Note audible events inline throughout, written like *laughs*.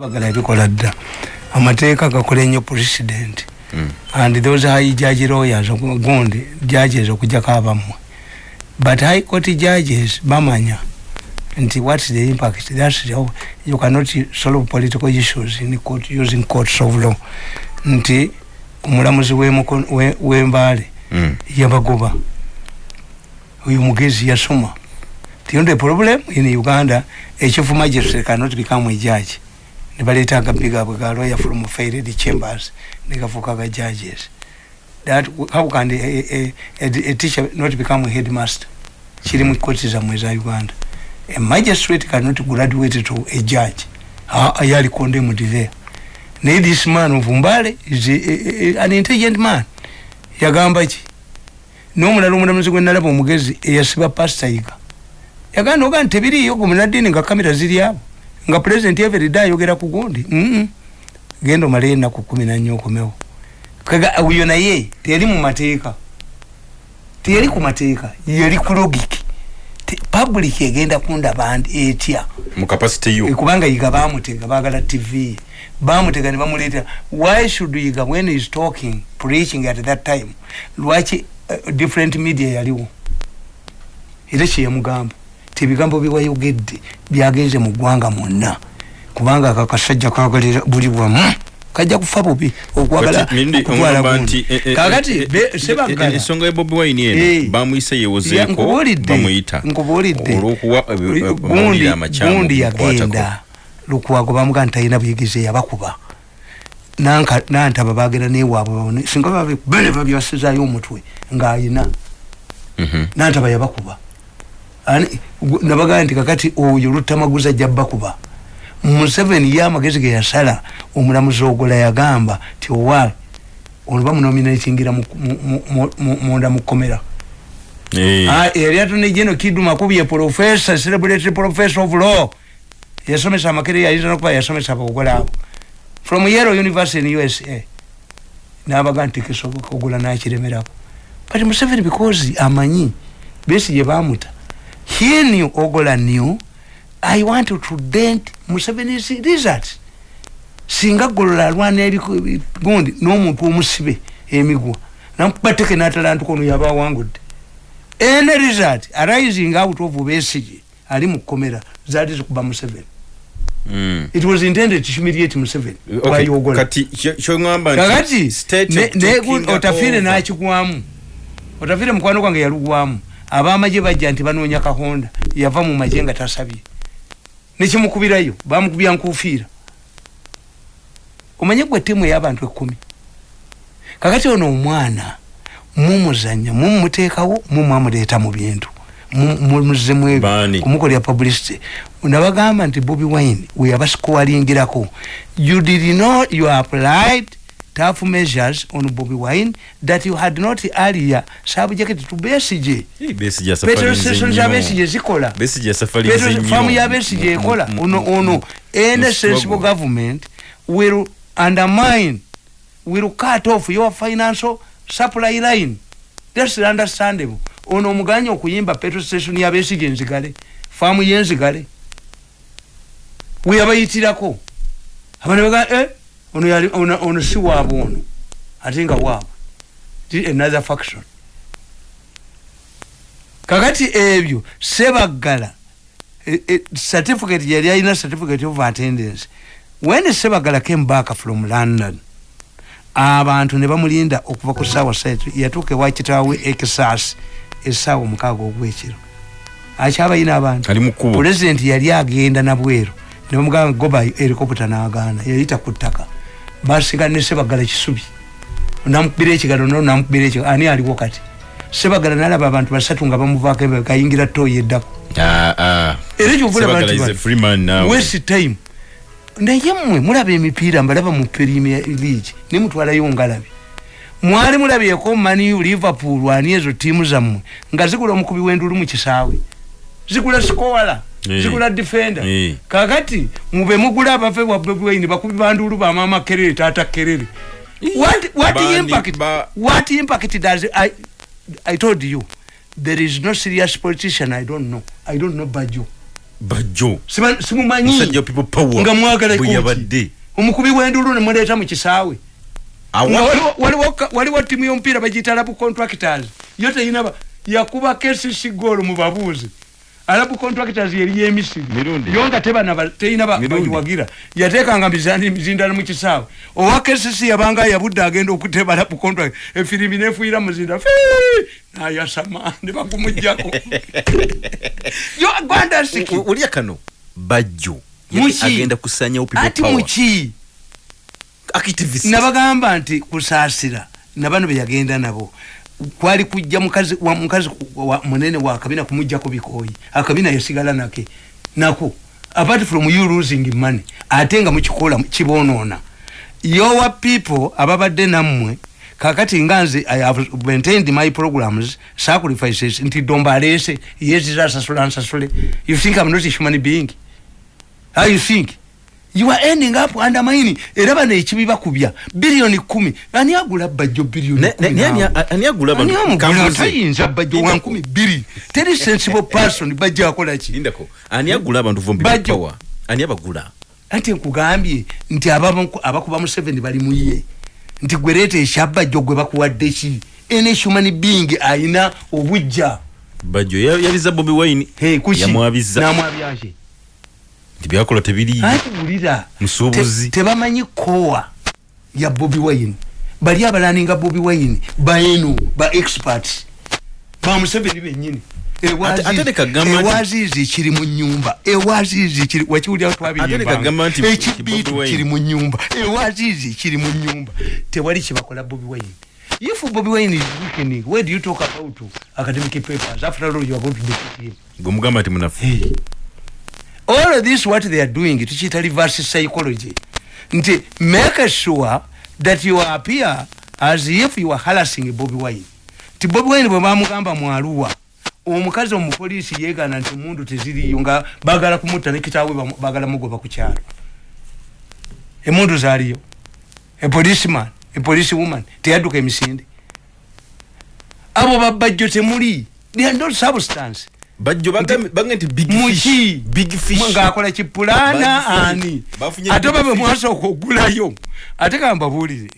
bagala ebikola dda. Amateeka gakola ennyo president. Mm. and those high judge lawyers gundi judges okujjako abammwe but high court judges bamanya nti what's the impact? That's the, you cannot solve political issues in court using courts of law. Nti omulamuzi wembaale mm. yabagoba. Oyo mugezi yasoma. The only problem in uganda a chief magistrate cannot become a judge nebaleta agabiga bwe ga lawyer from failed chambers negafuka ga judges. That how can a, a, a, a teacher not become a headmaster? Kiri mu koti za mweza Uganda. A magistrate cannot graduate to a judge. Ayali condemned there. Ne this man of Mbale is a, a, a, an intelligent man. Yagamba ki? N'omulala omulamuzi gwe nalaba omugezi eyasiba pastor yiga. Yagamba oga ntebiriyo gumunadini nga kamera ziri abo nga president everyday ayogera ku gundi. Mm -mm. gendo male na ku 14 okomewo uyo naye teri mu mateeka. Teri ku mateeka. Yeri ku logic public egenda kunda band etya? Yo. Kubanga yiga bamutega bagala tv bamutega ne bamuleta why should yiga when he is talking preaching at that time lwachi uh, different media yaliwo? Ile kye yamugamba tebigambo biwayogedde byagenze mu ggwanga mwonna. Kubanga akakasajja kagalira buli bwamu kajja kufa bubi okwagala okutwala gundi. eh, eh, eh, ensonga ya bobi wine eno bamuyise yewozeeko bamuyita. gundi yagenda. Lukwago bamuga nti talina buyigirize yabakuba. Nantaba bagenda newaabwe singa babene babyasizayo omutwe ng'ayina. Mhm. nantaba yabakuba nabagaa nti kakati oyo lutamaguza jabbakuba museveni ye amagezi ge yasala omulamuzi ogola yagamba ti owa oluba munominatingira munda mukomera yali atone jeno kidu makubye professor celebratory professor of law. Yasomesa amakere yayinza nokuba yasomesa abaogola abo. From yero university in usa nabaga nti kisoboka ogola nakiremerako. But museveni because amanyi besi gye bamuta he knew ogola knew i want to dent museveni's results. Singa golola alwana eri gundi n'omuntu omusibe emigwa. Namubateke n'atalantuka ono yaba awangudde any result arising out of besigi ali mu kkomera zaali zikuba museveni. Mm. it was intended to humiliate museveni. Okay. kakati otafire nakigwamu. Otafire mukwano gwange yalugwamu abamaje bajja nti banoonya kahonda yava mu maje nga tasabye. Nekimukubirayo bamukubya nkufiira omanye gwe ttiimu ey'abantu ekkumi. Kakati ono omwana mumuzanya mumuteekawo mumwamuleeta mu bintu. Muzemu ebyo. Kumukolera publicity. Nabagamba nti bobi wine weyabasikoalingirako you did not you applied tough measures on Bobby Wine that you had not earlier subject to ya safari Petrol stations ya Besije zikola. Ya safari zinyo. Petrol farm ya Besije ekola. Ono, ono. Any sensible government will undermine, will cut off your financial supply line. That's understandable. Ono muganya okuyimba petrol station ya Besije nzigale. Farm ye nzigale. Weyabayitirako. Abana baga, eh? Ono yali ono, ono si waabwe ono ate nga waabwe another faction. Kakati ebyo sebaggala e, e, certificate yali alina certificate of attendance. When sebaggala came back from london abantu ne bamulinda okuva ku saawa satu yatuuka ewa kitaawe ekisasi esaawa omukaaga ogwekiro. Akyabayina abantu? Pulezidenti yali agenda nabweru ne bamugamba goba helicopter n'agaana. Yayita ku ttaka basigane sebagala kisubi. Namukubira ekigalo no namukubira ekigalo. Ani aliwo kati? Sebagala nalaba abantu basatu nga bamuvaako ebe kayingira toyi eddako. Ah, ah. era ekyokulawest time. Naye mmwe mulaba emipiira mbalaba mu premier league. Nemutwalayo ngalabi. Mwali mulabyeko maniu liverpool ani ezo tiimu zammwe nga zigula omukubi wendulu mu kisaawe. Zigula sikola zikula defender. Kakati mube mugula abafe bwa bwebwaini bakubi bandulu ba mama kerere tata kerere. What what Bani, impact ba... what impact does i i told you there is no serious politician i don't know. I don't know baju bajjo simumanyi nga mwagala bweyabadde omukubi w'endulu ne muleeta mu kisaawe. Waliwo ttiimu y'omupiira bagiyita labu contractors yo teyina yakuba kcc goal mu babuuzi alabu contractors yeri yemisiri yonga tebana teina bayiwagira. Yatekanga mizindala mukisaawe owa kcc yabanga yabudde agenda okuteba alabu contract. Efirimi nefuira muzinda nayasama nebakumujjako *laughs* olya kano? Bajjo agenda kusanya ati muki nabagamba nti kusaasira nabano beyagenda nabo kwali kujja mukazi wa mukazi wa munene wa kabina kumujja ko bikoyi akabina yasigala nake. Nako apart from you losing money atenga mukikola kibonona your people ababadde namwe kakati nganze i have maintained my programs sacrifices nti domba lese yezi za sasula sasule you think i'm not a human being? How you think you are ending up undermining era bano ekibi bakubya. Biliyoni kumi. Ani agula bajjo biliyonitayinza bajjo wa nkumi biri. Teri sensible person bajjo akolaki ani agula abantu vombipower ani abagula? Anti nkugambye nti abakuba mu seven bali muye nti gwereeta ekyabajjo gwe bakuwadde ki? Ene human being ayina obujja. Bajjo yabiza bobi wine. Yamwabiza namwabyake tibyakola tebiri atulira musubuzi tebamanyi kowa ya Bobby Wine. Bali abalaninga Bobby Wine baenu ba experts. Ba museveni benyini ewazizi kiri mu nyumba ewazizi kiri wakiwulira twabiyimba ekibitu kiri mu nyumba ewazizi kiri mu nyumba tewali kibakola Bobby Wine. If Bobby Wine is weakening where do you talk about academic papers? After all you are going to defeat him gumugamba ati munafu. Hey. All of this what they are doing tukiita reverse psychology. Nti make sure that you appear as if you are harassing bobi wine. Ti bobi wine bwe bamugamba mwaluwa omukazi omupoliisi yegana nti mundu teziriyo nga bagala kumutta nekitaawe bagala mugoba ku kyalo. Emundu zaaliyo. Epoliceman epolice woman teyadduka emisinde. Abo babajjo temuli they are not substance bajjo bange nti muki ngaakola kipulaana ani? ate babe mwasooka ogulayo ate kambabuulire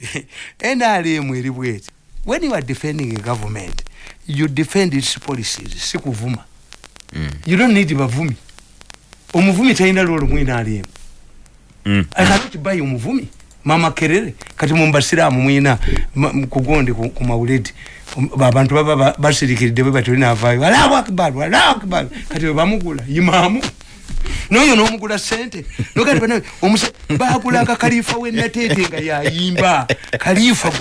*laughs* nrm eri bweti. When you are defending a government you defend its policies si kuvuma. Mm. you don't need bavumi. Omuvumi talina lwolo mu nrm mm. akanokibayi omuvumi mama kerere kati mumbasiraamu mwina kugondi ku mawuledi abantu baba basirikiridde bwe batyo linavaayo alahu akibaru alahu akibaru kati webamugula imaamu noyo nomugula sente bagulanga kalifa wenatete nga yayimba. Kalifa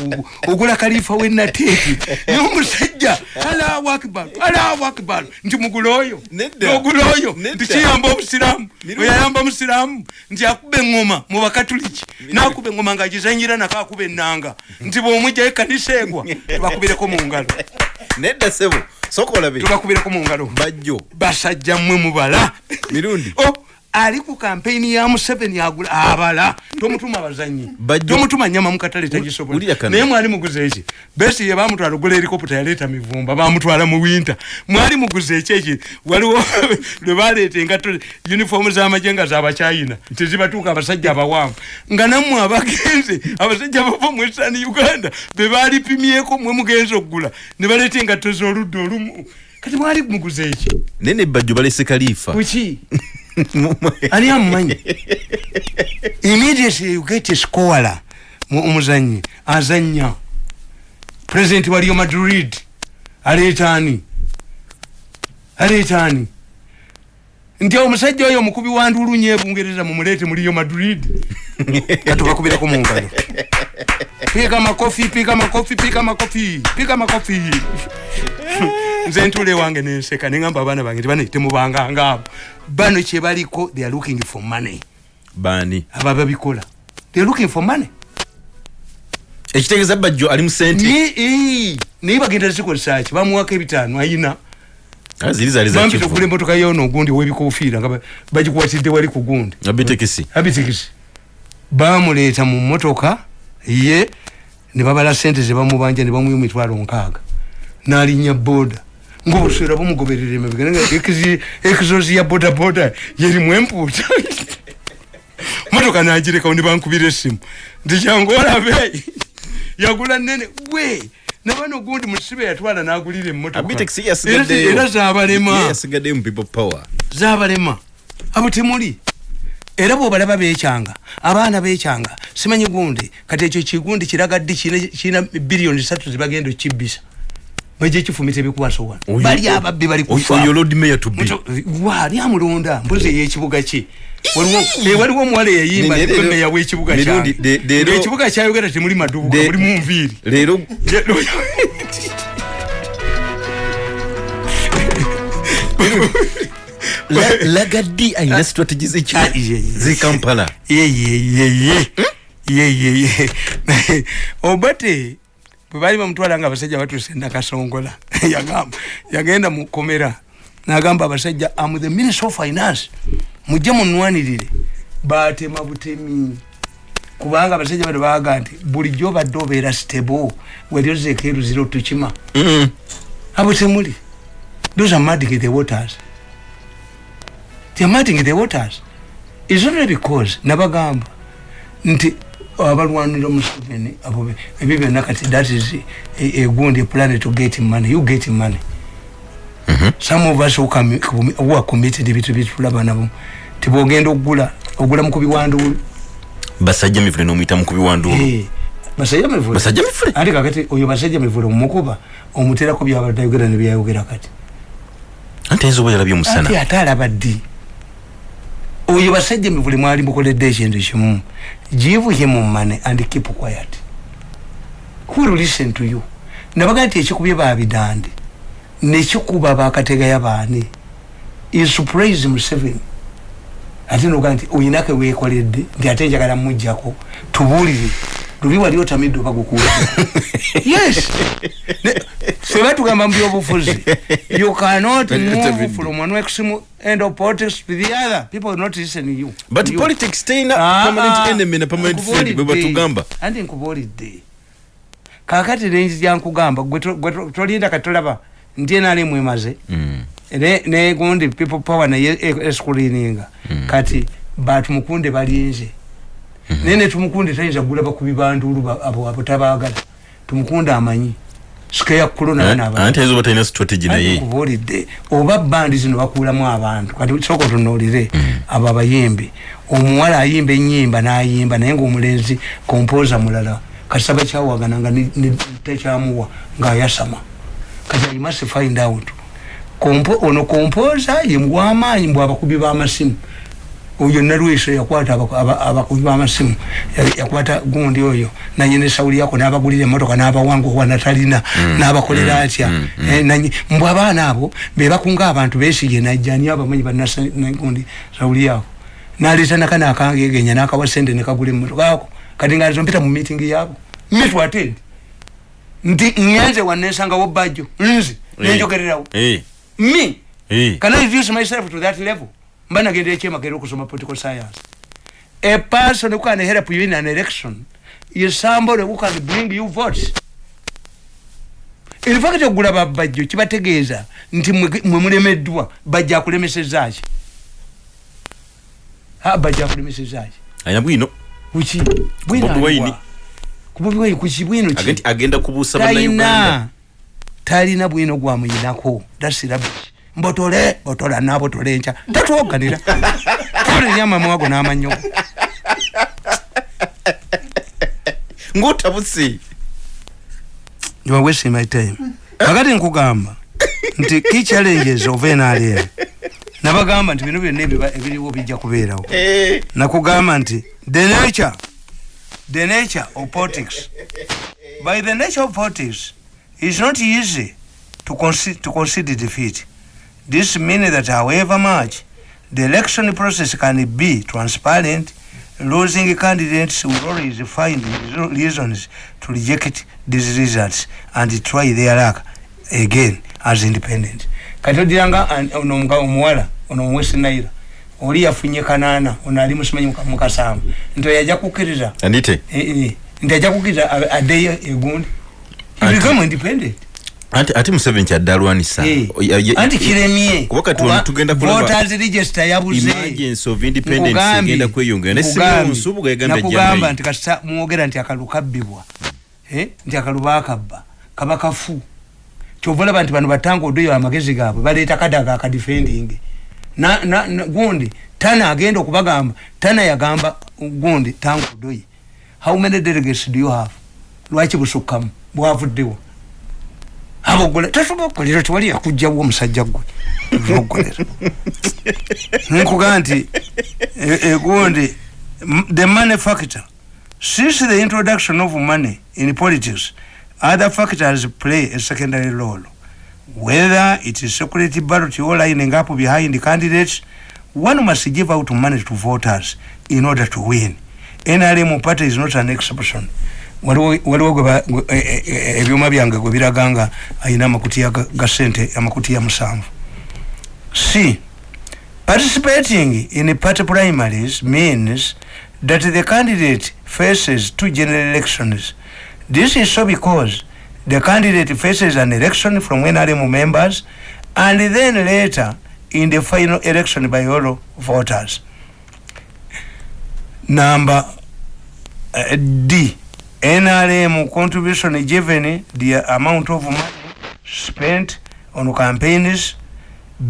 ogula kalifa wenatete nomusajja alahu akibaru alahu akibaru nti mugula oyo ogula oyo nti kiyamba obusiramu oyayamba musiramu nti akuba eŋoma mubakatuliki nakuba eŋoma ngaagizanyira nako akuba enanga nti bwomwijjayo ekanisa egwa *laughs* tubakubireko mungalo nedda sebo sokolabe tubakubireko mungalo bajjo. Basajja mmwe mubala. Mirundi. Oh, ali ku kampeni ya museveni agula abala tomutuma abazanyi tomutuma nyama mukatale tagisobola naye mwali muguza eki? Besi ye bamutwala ogula erikoputa yaleeta mivumba bamutwala mu winta mwali muguza eki eki? Waliwo *laughs* lwe baleeta engato unifomu z'amagye nga zabachina tezibatuuka abasajja abawanvu. Nga nammwe abagenze abasajja bava mu esani uganda be balipimyeko mwe mugenza okugula ne baleeta engato z'oludda olumu. Kati mwali muguza eki? Naye nebajjo balese kalifa kuki *laughs* ani amumanyi? Immediately you get a scorer omuzanyi azanya president waliyo madrid. Aleetaani aleetaani nti omusajja oyo omukubi wa ndulunye ebungereza mumuleete muliyo madrid. *laughs* Katubakubireko mungalo pika makofi pika makofi pika makofi pika makofi *laughs* nze ntule wange nenseka neŋamba abaana bange tibane temubanga ngaabo bano kyebaliko they are looking for money. Bani? Aba babikola. They are looking for money. Ekitegeeza bajjo ali mu sente. Naye bagenda zikozesaki bamuwako ebitaano ayina. Bampita okugula emotoka yono ogundi owebikofiira nga bagikwatidde wali ku gundi. Abitekisi bamuleeta mu motoka ye ne babala sente zebamubanja ne bamuya emitwalo nkaaga n'alinnya boda ngaobuswera bumugoberera emabega ekizozi ya bodaboda yerimu empuuta *laughs* motoka nagirekawo nebankubira esimu. Nti kyangu olabe yagula nene we! Nabano gundi musibe yatwala nagulira emmotokaera zabalema. Zabalema. Abo temuli. Era bwobalaba bekyanga abaana bekyanga simanyi gundi. Kati ekyo kigundi kiragadde kirina biliyoni satu zebagenda okibisa bajja ekifumita ebikuwaso wano bali ababbi bali kufaali amulonda? Mbuzi eyekibuga kye waliwo omuwala eyayimba meya wekibuga kyekibuga kyayogera temuli madubuka muli munviiri lagaddi ayina strategy zekampala yeyeyeye yeyeye obate bwebali bamutwala nga abasajja batuuse nakasongola *laughs* yagenda mukomera nagamba abasajja am the minister of finance mujje munwanirire. Batema butemi kubanga abasajja bano baga nti bulijjo obadde obeera stable weryozeeko eruziro tukima. Abo temuli those are muddying the waters. They are muddying the waters. Is only because nabagamba nti abalwanira museveni abo ebyo byonna kati that is egundi plan to get money. You get money. Mm -hmm. some of us who, come, who are committed ebintu byetulaba nabo tibogenda okugula ogula mukubi wanduulu basajja mivule nomuyita mukubi wanduulu hey, basajja mivule. Basajja mivule? Ati kakati oyo basajja mivule mumukuba omuterako byabadayogera nebyayogera kati. Anti ayinza oba yalabye omusana. Ati ate alaba ddi oyo basajja mivule mwali mukoledde ekintu kimu give him money and keep quiet. Who will listen to you? Nabaga nti ekikubye babidande nekikuba bakatega yabaani is praise museveni ate noga nti oyinake wekoledde nti ate njagala mujjako tubuulire luli wali otamidde obagukuwa *laughs* yes. Feba tugamba mubyobufuzi you cannot move from one extreme end of politics to the other. People will not listen you. But you. politics tena ah, permanent enemy na permanent friend bwe batugamba andi nkubuulidde kakati lenji jankugamba gwe tolinda katolaba nti enaali mwemaze. Mm. negundi people power naye escreeninga mm. kati batumukunde balinze mm -hmm. nene tumukunde tayinza gula bakubi bandulu abo abo tabagala tumukunde amanyi. Skeya kulo na bana abantu ezo batayina strategy naye? Kubolide oba bandi zino bakulamu abantu. Kati soko tunolire mm. aba bayimbi. Omuwala ayimba enyimba n'ayimba naye ng'omulenzi kompoza mulala. Kasaba kyawagana nga tekyamuwa ng'ayasama. Kati i must find out. Kompo ono kompoza ye mwamaanyi mbwa abakubi b'amasimu oyo nalweso yakwata abakubi b'amasimu. Yakwata gundi oyo. Naye ne sawuli yako n'abagulira emmotoka n'abawanga owa natalina mm, n'abakolera mm, atya. mm, eh, mbwe abaana abo be bakunga abantu beesige najjani abamanyi banagundi sawuli yako? Naleeta nakana akangegenya n'akawa sente ne kagula emmotoka ako. Kati nga mpita mu miitingi yaabo mitu atendi nti ngenze wanensangawo bajjo nzi nenjogererawo. Hey. me? Can i reduce myself to that level mba nagenda ekyemagero okusoma political science. A person who can help you in an election is somebody who can bring you votes. Infact okugula babajjo kibategeeza nti mwe mulemeddwa bajja akulemesezaki bajja akulemesezaki ayina bwino. Kuki? Bwino kuki? Bwino agenda kubuusa bannayuganda. Talina. Bwino gwamuyinako dasirabi mbotole botola nabotole nca tatwoganira olenyamamwago namanyo ngaotabusi you are wasting my time. Akati nkugamba nti ki challenges of nrm nabagamba nti bino byonna ebiriwo bijja kubeerawo. Eh. nakugamba nti the nature the nature of politics by the nature of politics It's not easy to, conce to concede defeat. This means that however much the election process can be transparent, losing candidates will always find reasons to reject these results and try their luck again as independent. Katodiranga ono omuwala ono mwesi naira oli yafunye kanaana ono ali musimanyi mukasamba nti yajja kukkiriza. Nti ajja kukkiriza addeyo egundi. He become independent anti ati museveni kyaddalwanisa anti kiremye kuba kati ono tugenda voters register yabuze emergency of independence egenda kweyongera. Ne simeon nsubuga yagambye nakugamba nti kasita mwogera nti akalu kabbibwa eh? nti akalu bakabba kaba kafu. Kyova olaba nti bano batanga odoyo amagezi gaabwe baleeta kadaga akadefending na, na, na, gundi tana agenda okubagamba. Tana yagamba gundi tanga odoyi how many delegates do you have? Lwaki busukkamu? Bwavuddewo abogole tasobola okukolera tiwali yakugjawo omusajja gwe. Ogolera nkugaa nti egundi e, the money factor. Since the introduction of money in politics other factors play a secondary role. Whether it is security ballot or lining up behind candidates one must give out money to voters in order to win. Nrm party is not an exception waliwo e, e, e, ebyuma byange gwe biraga nga ayina amakutiya ga sente amakutiya musanvu. C participating in party primaries means that the candidate faces two general elections. This is so because the candidate faces an election from nrm members and then later in the final election by all voters. Number uh, d NRM contribution given the amount of money spent on campaigns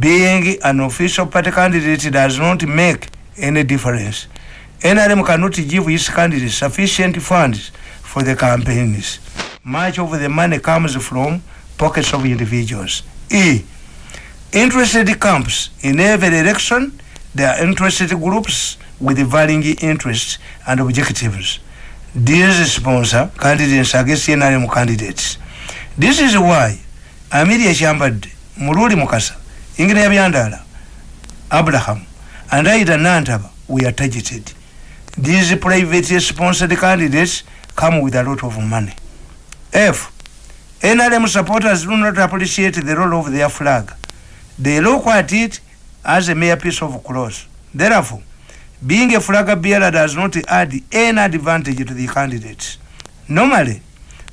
being an official party candidate does not make any difference. NRM cannot give its candidates sufficient funds for the campaigns. Much of the money comes from pockets of individuals. E. Interested camps in every election, there are interested groups with varying interests and objectives. These sponsor candidates against NRM candidates. This is why Amelia Chambad, Muruli Mukasa, Ingrid Abiandala, Abraham, and Aida Nantaba, we are targeted. These private sponsored candidates come with a lot of money. F. NRM supporters do not appreciate the role of their flag. They look at it as a mere piece of cloth. Therefore, being a flag bearer does not add any advantage to the candidates. Normally,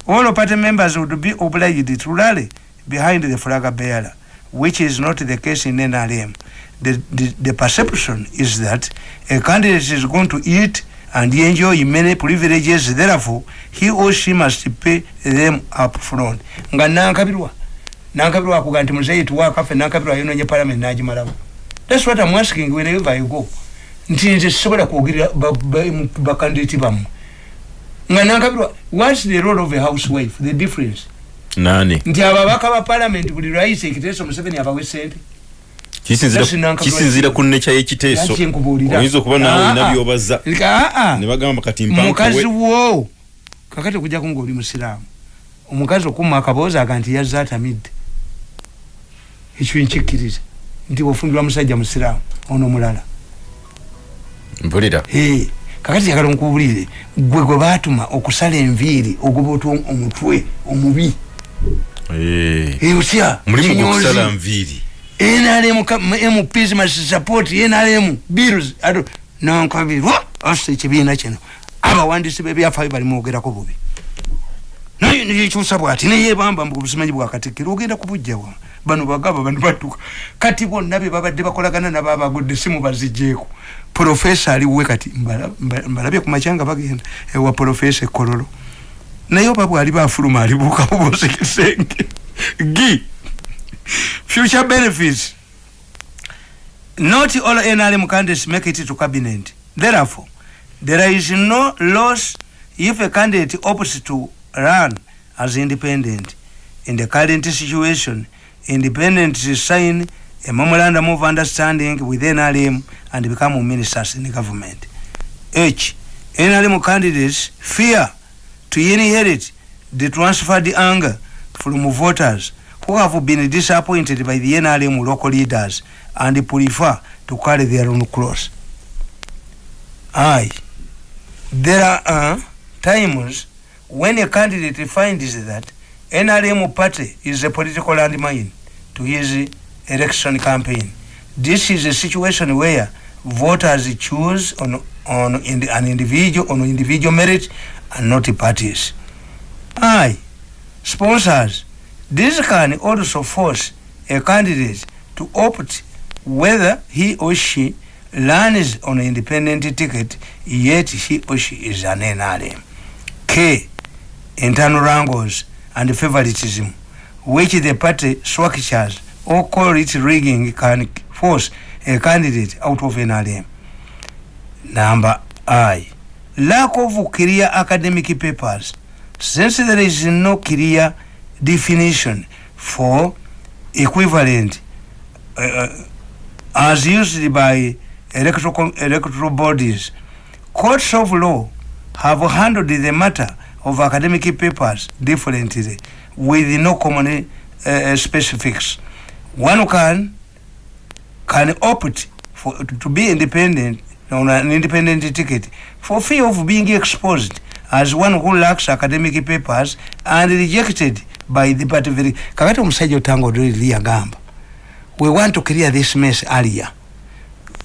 all party members would be obliged to rally behind the flag bearer, which is not the case in NRM. The, the, the perception is that a candidate is going to eat and enjoy many privileges, therefore, he or she must pay them up front. Nga nankabirwa. Nankabirwa akuga nti muzeyi tuwa kafe nankabirwa yononye parliament najimalawo. That's what I'm asking whenever you go. Nti nze sisobola kwogera bakandidati bammwe. Nga nankabirwa whats the role of a housewife the difference? Nani? Nti ababaka ba parliament buli lwayise ekiteeso museveni abawe sente kisinzira ku neca yekiteeso. Oyinza okuba nawe olina byobaza. Nebagamba kati mukazi wo kakati okujjaku ngaoli musiraamu. Omukazi okuma akaboozi aga nti yazza atamidde. Ekyo nkikkiriza. Nti ofumbirwa musajja musiraamu ono mulala mpulira. Kakati yagala nkubulire gwe gwe batuma okusala enviiri ogoba omutwe omubi. Otya nrm must support nrm bills nankabirwa asa ekibiina kino. Abawandisi bebyafayo balimwogerako bubi. Naye nekyusa bwati neyebamba mbubusimanyi bwakatikiro ogenda kubujjawa bano bagaba bano batuka. Kati bonna bebabadde bakolagana nababagodde simu bazijjeeko profesa aliwe kati mbalabye kumachanga bagenda ewa profesa ekololo. Naye oba bwali bafuluma alibuuka bubosekesenge gi future benefits. Not all nrm candidates make it to cabinet. Therefore there is no loss if a candidate opts to run as independent. In the current situation independent sign a memorandum of understanding with NRM and become ministers in the government. H. NRM candidates fear to inherit the transferred anger from voters who have been disappointed by the NRM local leaders and prefer to carry their own cross. I. There are times when a candidate finds that NRM party is a political landmine to his election campaign. This is a situation where voters choose on, on in an individual on individual merit and not parties. I, sponsors, this can also force a candidate to opt whether he or she runs on an independent ticket yet he or she is an NRM. K. Internal wrangles and favoritism which the party structures or call it rigging can force a candidate out of an NRM. Number I. Lack of clear academic papers. Since there is no clear definition for equivalent uh, as used by electoral, electoral bodies, courts of law have handled the matter of academic papers differently with no common uh, specifics. One can can opt for to be independent on an independent ticket for fear of being exposed as one who lacks academic papers and rejected by the party kakati omusajja otanga odoliri yagamba we want to clear this mess earlier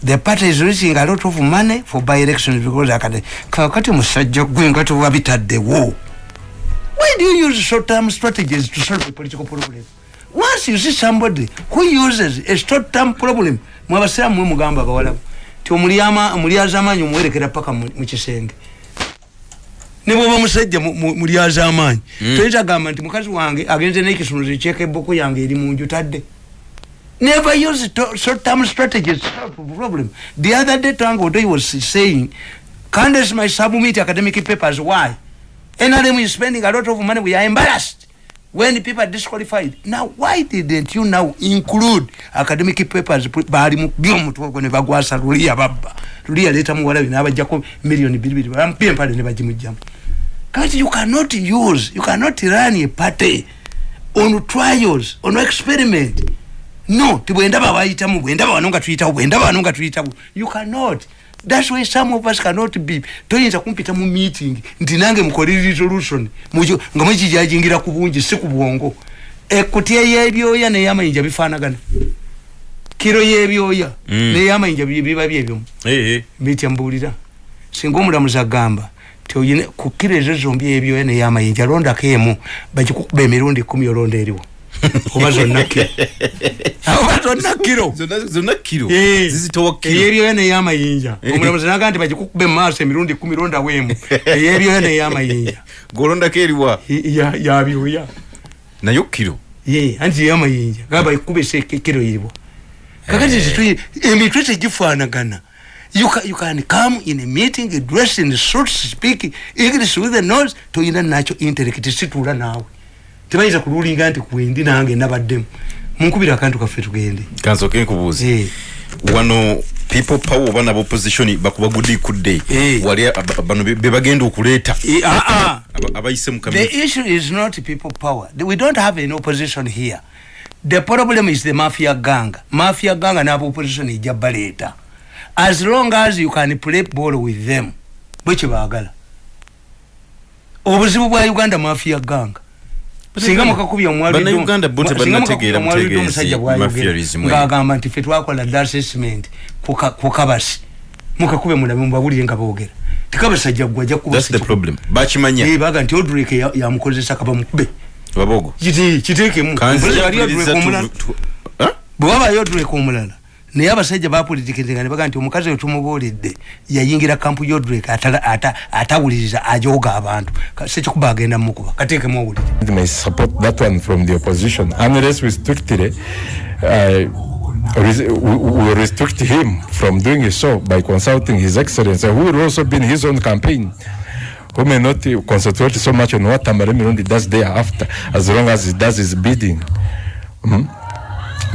the party is raising a lot of money for by elections because akati kakati omusajja gwe nga tewabitaddewo why do you use short term strategies to solve a political problem? Once you see somebody who uses a short term problem mwabasiramu mwe mugamba abawalabu ti omulyaza amaanyi omuwerekera paka mu kisenge. Nebwoba musajja mulyaza amaanyi mm. toyita gamba nti mukazi wange agenze nekisunuzo ekyeka eboko yange eri munju tadde never use short term strategies. To solve problem. The other day tango odoyi was saying candace my submit academic papers. Why? Nrm is spending a lot of money. We are embarrassed. When people are disqualified. Now why didn't you now include academic papers? Bali mu byomutwe ne bagwasa luliya babba luliya leta muwala bina abajjako million bibiri bampye mpale ne bajimujjamu kati you cannot use you cannot run a party on trials on experiment no tibwendaba bayitamu bwendaba wano nga tuyitawo bwendaba wano nga tuyitawo. You cannot. That's why some of us cannot be. Toyinza kumpita mu meeting nti nange mukole resolution nga mwekijajingira ku bungi si ku bwongo. Ekutya yebyoya neyamayinja bifanagana kiro yebyoya mm. neyamayinja biba byebyomu bitya mbulira singa omulamuzi agamba ku kiro ezo zombi ebyoya neyamayinja londako emu bagikukuba emirundi kumi olonda eriwo oba zonna kiro oba zonna kiro zonna kiro eh, eyebyoya neyamayinja. Eh. omulamuzi naga nti bagikukuba emaaso emirundi kumi londa wemu. *laughs* Eyebyoya neyamayinja. *laughs* Golondako eriwa yabyoya nayo kiro? Anti yamayinja. Gaba ikuba kiro iriwo kakati emitwe tegifanagana you can, you can come in a meeting dressed in suits speak english with the nose toyina nacho intellect situla nawe tebayinza kululinga nti kwendi nange nabaddemu. Munkubira akantu kaffe tugende. Kansoke nkubuuzi yeah. wano people power oba nabo opposition bakuba gudi kudde yeah. wali bano bebagenda okuleeta. Yeah, uh, uh. abayise mu the issue is not people power. We don't have an opposition here. The problem is the mafia gang. Mafia gang nabo opposition ejja baleeta as long as you can play ball with them bwekibaagala obuzibu bwa uganda mafia gang singa mukakubya omwalimusajja nti fe twakola assessment kukabasi. Mukakube mulabe mubawulire nga boogera. Tikabasi ajja gwa ajjakubaga nti odrek yamukozesa kaba mukube. Kiteekemu. Bwe wabayo odrek omulala naye abasajja bapolitikiriza nebaga nti omukazi wetumubuulidde yayingira kampu yodrek atawuliriza ajoga abantu. Sekikuba agenda mukuba kateekemu owulire we restrict him from doing so by consulting his excellency who will also be in his own campaign who may not concentrate so much on what Tamare Mirundi does thereafter as long as he does his bidding. Mm -hmm.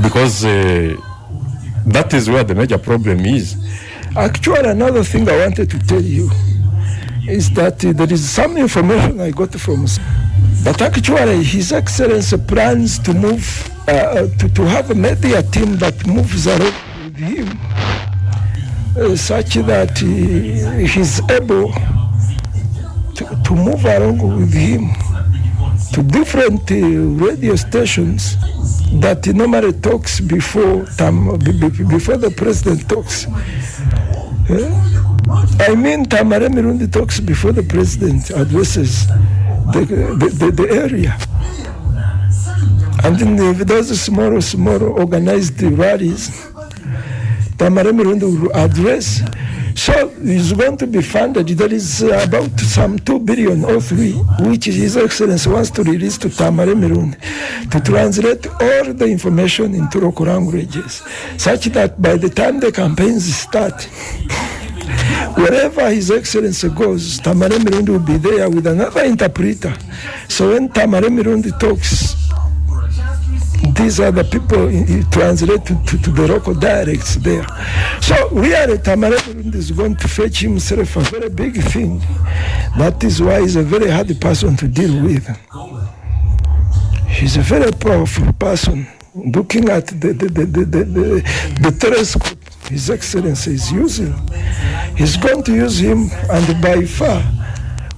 because uh, That is where the major problem is. Actually, another thing I wanted to tell you is that uh, there is some information I got from but actually His Excellency plans to move, uh, uh, to, to have a media team that moves around with him uh, such that he's able to, to move along with him to different uh, radio stations that normally talks before tam, before the president talks. Yeah? I mean, Tamara Mirundi talks before the president addresses the, the, the, the area. And then those small, small organized rallies, Tamara Mirundi will address. So it's going to be funded. There is uh, about some two billion or three, which His Excellency wants to release to Mirundi to translate all the information into local languages, such that by the time the campaigns start, wherever His Excellency goes, Tamare Mirundi will be there with another interpreter. So when Tamare Mirundi talks, these are the people you translate to, to, the local dialects there. So really Tamare Mirundi is going to fetch himself a very big thing. That is why he's a very hard person to deal with. He's a very powerful person. Looking at the, the, the, the, the, the, the telescope His Excellency is using, he's going to use him and by far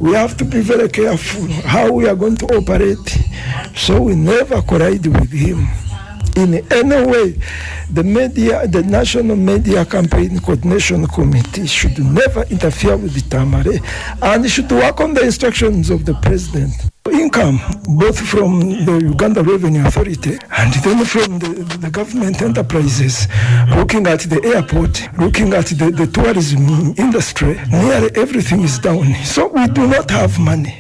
we have to be very careful how we are going to operate so we never collide with him in any way. The media, the National Media Campaign Coordination Committee should never interfere with the Tamare and should work on the instructions of the president. Income, both from the Uganda Revenue Authority and then from the, the government enterprises, looking at the airport, looking at the, the tourism industry, nearly everything is down. So we do not have money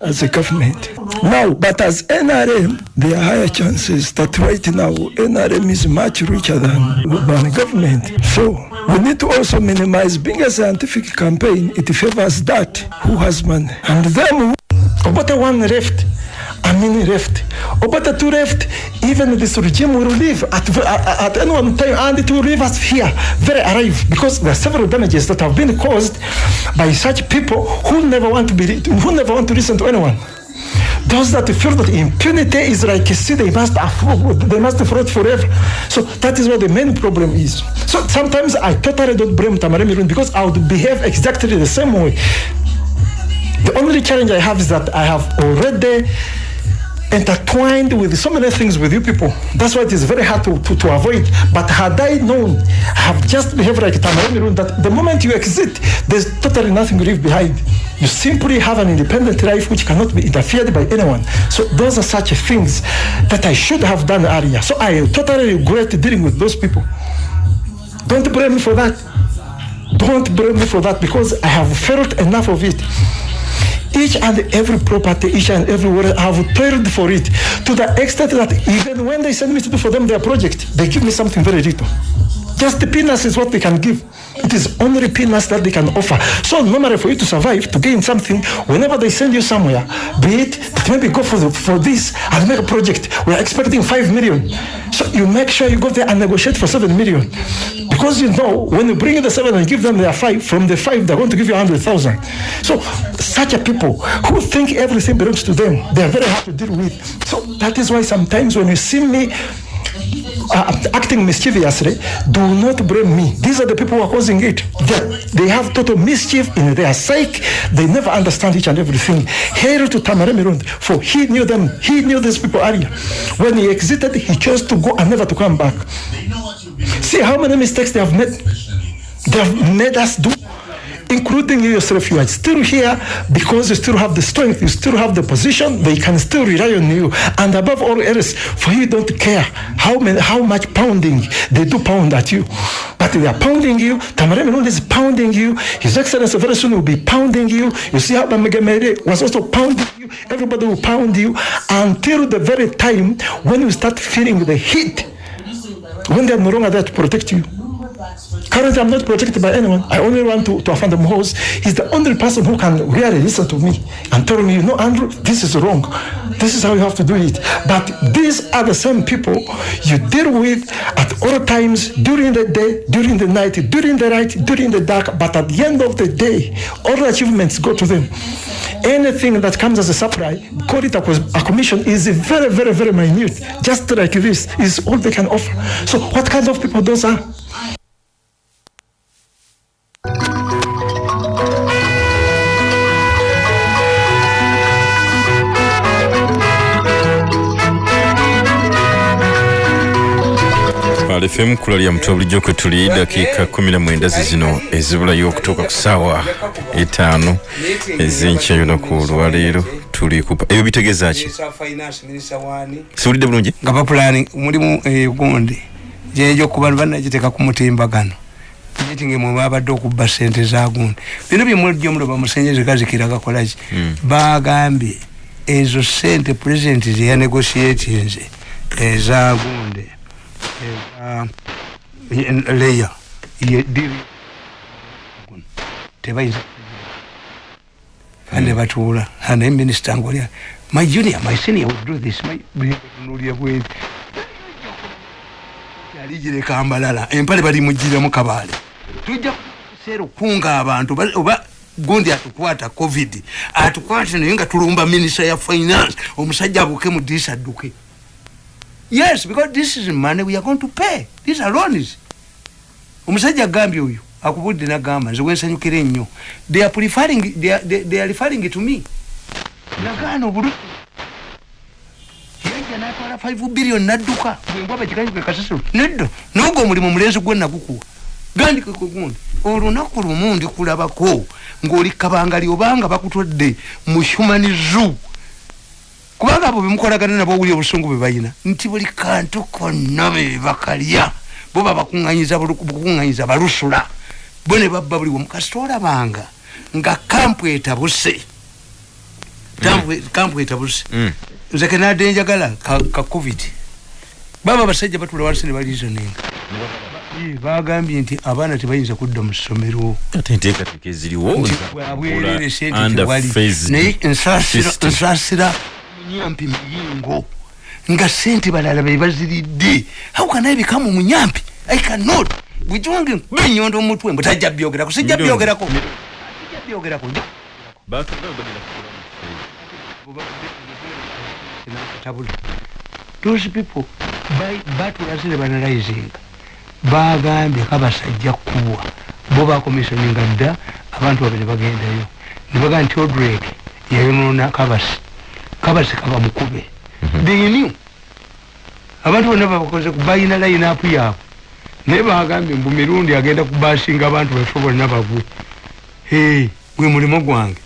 as a government. Now, but as NRM, there are higher chances that right now NRM is much richer than, than government. So we need to also minimize being a scientific campaign. It favors that who has money. And them, about one left, I mean left. About two left, even this regime will leave at, at, at any one time and it will leave us here, very alive, because there are several damages that have been caused by such people who never want to be, who never want to listen to anyone. Those that feel that impunity is like a sea, they must afford, they must fraud forever. So that is what the main problem is. So sometimes I totally don't blame Tamare Mirun because I would behave exactly the same way. The only challenge I have is that I have already intertwined with so many things with you people. That's why it is very hard to, to, to avoid. But had I known, I have just behaved like a Tamarami that the moment you exit, there's totally nothing to leave behind. You simply have an independent life which cannot be interfered by anyone. So those are such things that I should have done earlier. So I totally regret dealing with those people. Don't blame me for that. Don't blame me for that because I have felt enough of it each and every property, each and every word, I have prayed for it to the extent that even when they send me to do for them their project, they give me something very little. Just the peanuts is what they can give. It is only peanuts that they can offer. So normally for you to survive, to gain something, whenever they send you somewhere, be it maybe go for, the, for this and make a project, we are expecting 5 million. So you make sure you go there and negotiate for 7 million. Because you know, when you bring in the 7 and give them their 5, from the 5 they're going to give you 100,000. So such a people who think everything belongs to them, they are very hard to deal with. So that is why sometimes when you see me uh, acting mischievously, do not blame me. These are the people who are causing it. They, they have total mischief in their psyche. They never understand each and everything. Hail to Tamaremirund for he knew them. He knew these people earlier. When he exited, he chose to go and never to come back. See how many mistakes they have made. They have made us do including you yourself, you are still here because you still have the strength, you still have the position, they can still rely on you. And above all else, for you don't care how many, how much pounding they do pound at you. But they are pounding you, Mirund is pounding you, His Excellency very soon will be pounding you. You see how Bamagamere was also pounding you, everybody will pound you until the very time when you start feeling the heat, when they are no longer there to protect you. Currently, I'm not protected by anyone. I only run to, to Afanda Mohos. He's the only person who can really listen to me and tell me, you know, Andrew, this is wrong. This is how you have to do it. But these are the same people you deal with at all times, during the day, during the night, during the night, during the dark. But at the end of the day, all the achievements go to them. Anything that comes as a supply, call it a, a commission, is very, very, very minute. Just like this is all they can offer. So what kind of people those are? Twale fm kulalya mutwe bulijjo kwe tuli dakiika kumi na mwenda zizino ezibulayo okutuuka ku ssaawa etaano ezenkya lunaku olwaleero tuli kupa. Ebyo bitegeeza ki? Siwulidde bulungi? Nga bapulani mulimu egundi gyejo kuba banagiteeka ku mutimbagano. Nti mwe babadde okubba sente za gundi. Bino byemuljo muloba musenyezi gazikira gakolaki bagambye ezo sente pulezidenti zeyanegosietinze eza gundi leya tebayinza kandi batuula naye minisita ngolya my junior my senior would do this. Nulya bweri yali gireka mbalala empale bali mugiremu kabaale tujja kuseera okunga abantu. Oba gundi atukwata covid. Atukwate naye nga tulumba minisita ya finance. Omusajja abuke mu disi adduke yes because this is money we are going to pay. These are loans. Omusajja agambye oyo akubudde nagamba nze wensanyukira ennyo they are preferring they are, they, they are referring to me. Nagaana obulu yajja natwala 5 billion nadduka bwembwa bakikanyuke kasasiro nedda nogwo omulimu mulenzi gwe nagukuwa gandike kugundi olunaku lumu ndikulabako ngaoli kabangali obanga bakutodde. Mu human zoo kubanga abo bemukolagana nabo owuli obusungu bwe balina nti buli kantu konna bebakalya bo babakuŋŋanyiza bukuŋŋanyiza balusula. Bo ne babba buli wamu kasita olabanga nga kampu etabuse kampu etabuse nze kenadde njagala ka covid. Baba abasajja batula wansi ne balizoninga bagambye nti abaana tebayinza kudda mu ssomero. Bwabwerere sente tewali. naye nsaasira munyampi muyingo. Nga sente balala bebaziridde how can i become munyampi i cannot. Bwekiwange nkuba enyondo omutwe mbu tajja byogerako sijja byogerako. Sijja byogerako. Those people batulazire banalizinga bagambye kabasajja kuwa bo bakomisioninga dda abantu babiri bagendayo. Nebaga nti odrek yayonona kabasi kabasi kaba mukube. Theynew abantu bonna babakoze balina layinapu yaabwe. Naye bagambye mbu mirundi agenda kubasinga abantu baffe bonna bagwe hey, gwe mulimo gwange.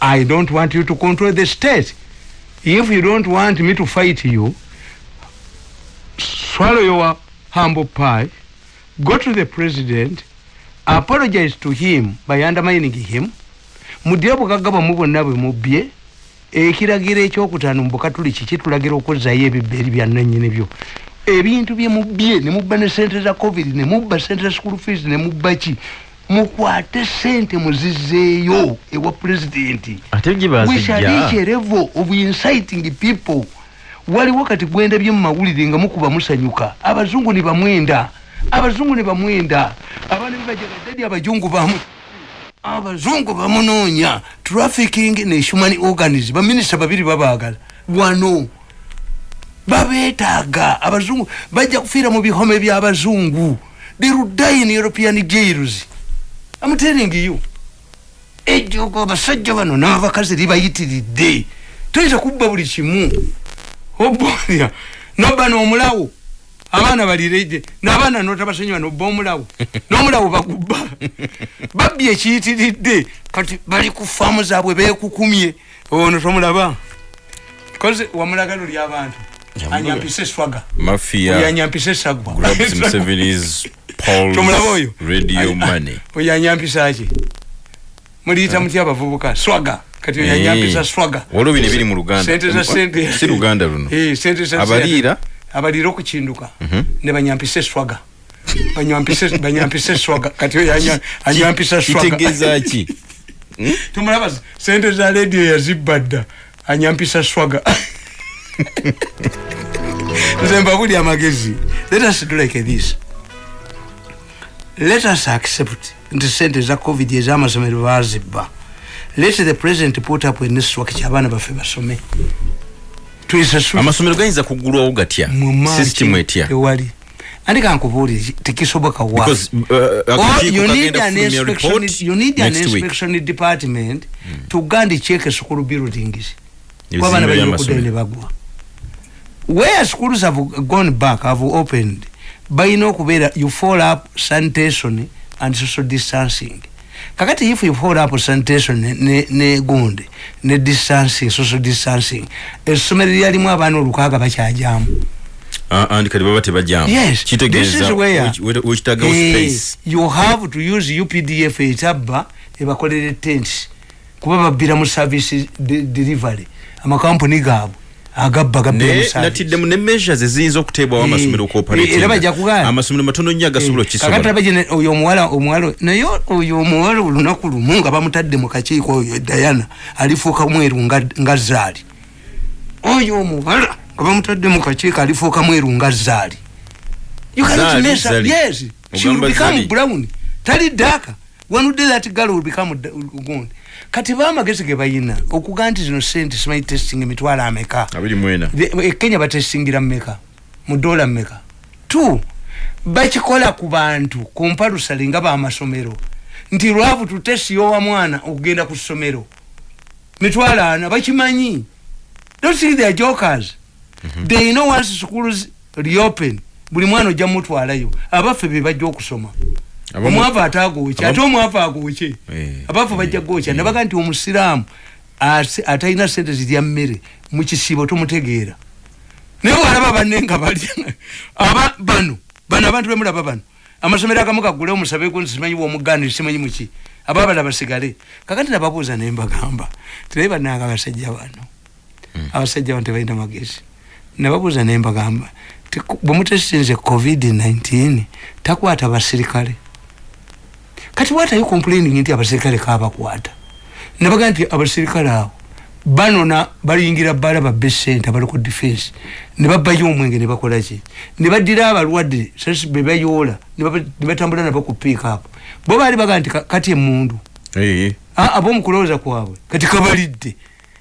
I don't want you to control the state. If you don't want me to fight you swallow your humble pie go to the president apologize to him by undermining him. Mudire bugagga bwamu bwonna bwe mubye ekiragiro ekyokutaano mubukatuli kiki tulagira okuzzayo ebibbeeri byannanyini byo. Ebintu byemubye nemubba ne sente za covid nemubba sente za school fees nemubba ki? Mukwate sente muzizzeeyo ewa pulezidenti. Wishalikerevo of inciting people. Waliwo kati gwendabye mu mawulire nga mukuba musanyuka. Abazungu ne bamwenda. Abazungu ne bamwenda. Abaana bebajagadadi abajungu bamu abazungu bamunoonya trafficking ne human organism. Baminisita babiri babagala wano babeetaaga abazungu bajja kufiira mu bihome byabazungu therudain european jails. Am telling you. Ejjogo abasajja bano n'abakazi libayitiridde. Toyinza kubba buli kimu. Obolya noba n'omulawo abaana balireje n'abaana notabasonyiwa nobba omulawo. N'omulawo bagubba. Babbi ekiyitiridde. Kati bali ku faamu zaabwe beekukumye. Ono tomulaba? Koze wamulagalo ly'abantu anyampise eswaga mafia. Anyampise esagwa *laughs* tomulaba oyo? Oyo anyampisa ki muliyita mutya abavubuka? Swaga. Kati oyo anyampisa swaga. Waliwo bino ebiri mu luganda. Sente za sente si luganda luno. Sente za abaliira abaliira okukinduka ne banyampisa eswaga banyampisa eswaga kati oyo anyampisa swagaitegeeza ki? *laughs* Tumulaba sente za rediyo yazibba dda anyampisa swaga. *laughs* Nze mbabuli amagezi. Let us do like this. Let us accept nti sente za covid ezamasomero bazibba let the president put up a network kyabaana baffe basome amasomero gayinza kugulwawo gatya? System etya? ewali andi kankubuulire tekisoboka wa? You need an inspection, you need an inspection department mm. to gandi check school buildings balina okuddayo ne bagwa. Where schools have gone back have opened balina okubeera you follow up sanitation and social distancing kakati if you follow up sanitation ne- ne ne gundi ne distancing social distancing essomero lyalimu abaana olukaaga bakyajamu. Ah, andi kati baba tebajjamu? Yes. This is where weki- weki- wekitagawo Eh, space? you have to use updf etabba ebakolere tent kuba babbira mu service de- delivery. Amakampuni gaabwe agabba gabbira mu naye service. natiddemu ne measures eziyinza okuteebwawo Eh, amasomero eh, era bajja kugaana. amasomero matono nnyo agasobola kakati okisobola abagene oyo omuwala omuwala naye oyo omuwala olunaku lumu nga bamutadde mu kakiiko oyo dayana alifuuka mweru nga- zaali. Oyo omuwala nga bamutadde mu kakiiko alifuuka mweru nga zaali. You cannot Zaali. yes she will become brown. Tali daaka one day that girl will become gundi kati bamagezi ge bayina? Okuga nti zino sente simanyi testing emitwalo ameka? The- e kenya batesingira mmeka? Mu dola mmeka? T bakikola ku bantu ku mpalusale nga bamasomero nti lwavu tutesiyowa mwana okugenda ku ssomero. Mitwalo ana bakimanyi? Don't they are jokers. They know once schools reopen buli mwana ojja mutwalayo abaffe be bajja okusoma omwavu ate agooke ate omwavu agooke Eh, abaffe bajja gwookya nabaga nti omusiraamu atalina sente zirya mmere mu kisiibo tomutegeera. Naye walaba banne nga balya *laughs* aba bano bano abantu bemulaba bano amasomero agamu gagule omusabeku nti simanyi womuganire simanyi muki ababala basigale. Kakati nababuuza naye mbagamba tiraye bannanga abasajja bano abasajja bano tebalina magezi. Nababuuza naye mbagamba ti ku- bwe mutesitinze covid-19 takwata basirikale kati what are you complaining nti abasirikale kabakwata nabaga nti abasirikale abo banona bayingira bala babbe sente abali ku defense. Ne babbayo omwenge ne bakolaki ne baddira abalwadde sasi bebayoola ne batambula nabo ku pick up. Bo baali baga nti ka- kati emundu. Eh, abomukulowooza kwabwe. Kati kabalidde.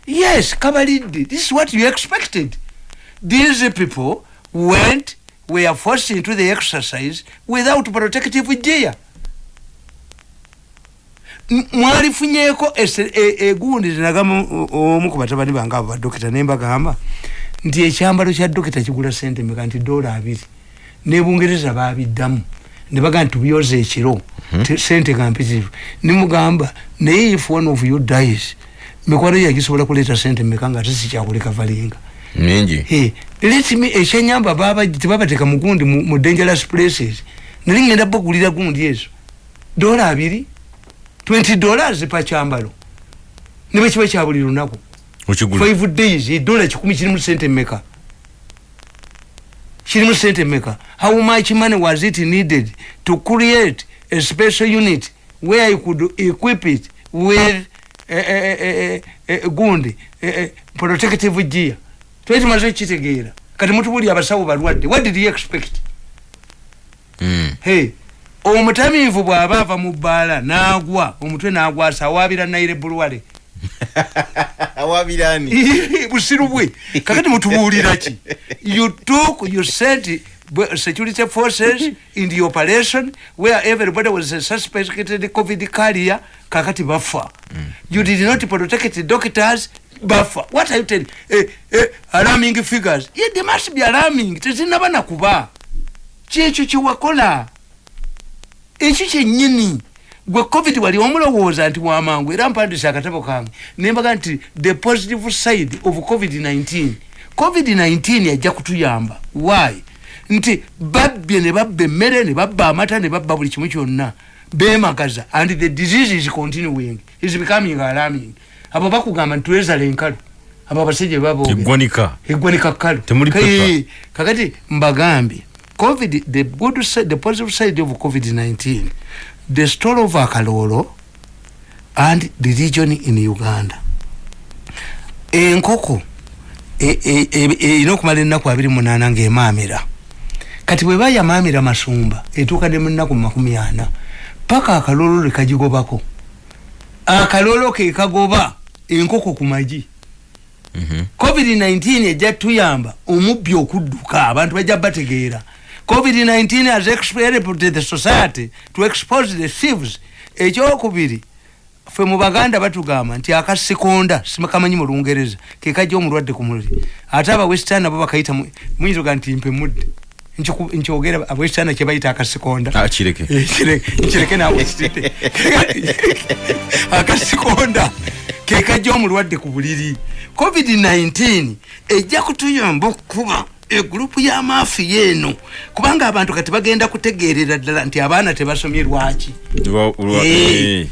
Yes kabalidde. This is what you expected. These people went were forced into the exercise without protective gear M- mwalifunyeko ese- e- egundi zinagamba omu ku batabani bange abo badokita nembagamba nti ekyambalo kya dokita kigula sente meka nti dola abiri. Nebungereza babiddamu. Nebaga nti tubyoza ekiro te- sente nga mpitirivu nimugamba naye if one of you dies mikwano yagisobola kuleeta sente meka nga tesikyakuleka valinga mingi. Let me ekyenyamba baba tebabateeka mu gundi mu mu dangerous places. Nali ngenda bagulira gundi ezo. Dola abiri 20 dollars pa kyambalo ne bwe kiba kya buli lunaku? Okigula. 5 days edola kikumi kirimu sente mmeka? Kirimu sente mmeka? How much money was it needed to create a special unit where you could equip it with eh, eh, eh, eh, eh, gundi eh, eh, protective gear? Twali tumaze kitegeera kati mutubuli abasawo balwadde what did you expect? Mm. hey omutamiivu bw'aba ava mu bbaala n'agwa omutwe n'agwasa awaabira naire bulwale. *laughs* Awabirani busiru bwe. Kakati mutubuulira ki? You took you sent security forces in the operation where everybody was a suspected covid carrier. Kakati bafa. You did not protect the doctors. Bafa. What are you telling? Eh, eh, alarming figures. Yeah, they must be alarming. Tezinaba nakuba kyekyo kyewakola ekyo kyennyini gwe covid wali omulowooza nti wamangu era mpandisa akatabo kange nembaga nti the positive side of covid-19 covid-19 yajja kutuyamba. Why? Nti babbye ne babba emmere ne babba amata ne babba buli kimu kyonna bemagaza and the disease is continuing is becoming alarming. Abo bakugamba nti twezala enkalu abo abasajja bebaboogera eggwanika. Eggwanika kkalu. Temuli Ka- pepper. eh, kakati mbagambye covid the good side, the positive side of covid-19 the story of akalolo and the region in uganda. Enkoko e- e- e- erina okumala ennaku abiri munaana ng'emaamira kati bwe bayamaamira masumba etuuka ne mu nnaku makumi ana paka akalolo lekagigobako akalolo ke kagoba enkoko ku magi covid-19 ejja tuyamba omubbi okudduka abantu bajja bategeera covid-19 has experimented the society to expose the thieves. Ekyokubiri ffe mu baganda batugamba nti akasikonda simakamanyi mu lungereza kekajja omulwadde ku muliri ate aba western abo bakayita mu- muyinza oga nti mpe mudde. Nkyogera abwekisaana kyebayita akasikonda. Ah, kireke. Eh, kire- nkireke nawe kitete *laughs* akasikonda kekajja omulwadde ku buliri. Covid-19 ejja kutuyamba okuba egurupu y'amaafiya eno. Kubanga abantu kati bagenda kutegeerera ddala nti abaana tebasomye lwaki Lwa- lwa- Eh, eh.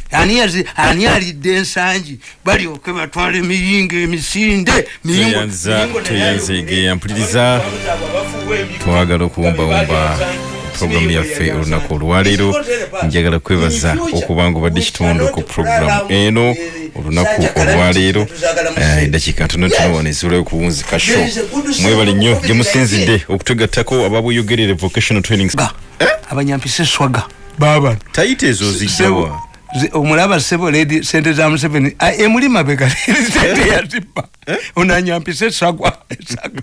ani alidde ensangi? Balyoke batwala emiyingo emisinde miyingo- Tweyanza- miyingo nayo- tweyanzeegeya, mpuliriza. twagala okuwumbawumba puroguramu yaffe olunaku olwaleero. Njagala kwebaza okuba nga obadde kitundu ku puroguramu eno olunaku olwaleero. Eh, eddakiika ntonotono wano ezibulayo okuwunzika sho mwebale nnyo gye musinzidde okutegattako ababweyogerere vocational training Ga, abanyampisa eswaga baba tayita ezo zijjawa omulaba sebo ledi sente za museveni. Ah, emuli mabega. *laughs* Sente yazibba onanyampisa esagwa esaga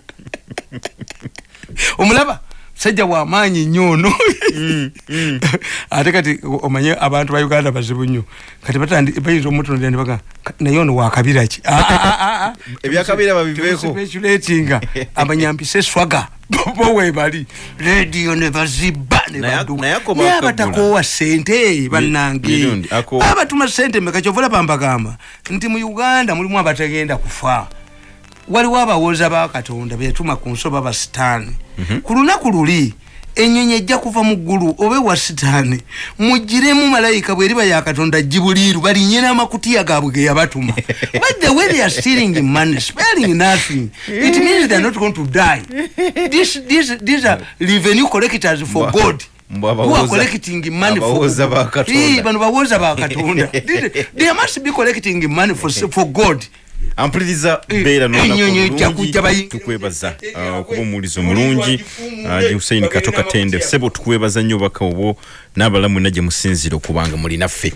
omulaba sajja wamaanyi nnyo ono. *laughs* Ate kati omanye abantu ba uganda bazibu nnyo. Kati bayinza omutunulira nibaga naye ono wakabiraki Ebyakabira *laughs* babiveeko. speculatinga abanyampisa *laughs* eswaga bo webali rediyo ne bazibba ne Naye- abatakoowa sente bannange. Abatuma sente meka kyovula bambagamba. Nti mu uganda mulimu abatagenda kufa waliwo abawoza ba katonda betuma ku nsoba ba sitaani. Ku lunaku luli enyonyi ejja kuva mu ggulu oba ewa sitaani mugiremu malayika bweriba ya katonda gibuliiru balinye n'amakutiya gaabwe ge yabatuma. *laughs* But the way they are stealing money sparing nothing it means they are not going to die. This, this, these are revenue collectors for god. bano bawoza ba katonda. *laughs* They must be collecting money for, for god ampuliriza Eh, beera bayingira. tukwebaza ah, okuba omuwulizi omulungi gi huseini kato katende sebo tukwebaza nnyo baka obwo n'abalamu mwenna gye musinzira okubanga muli naffe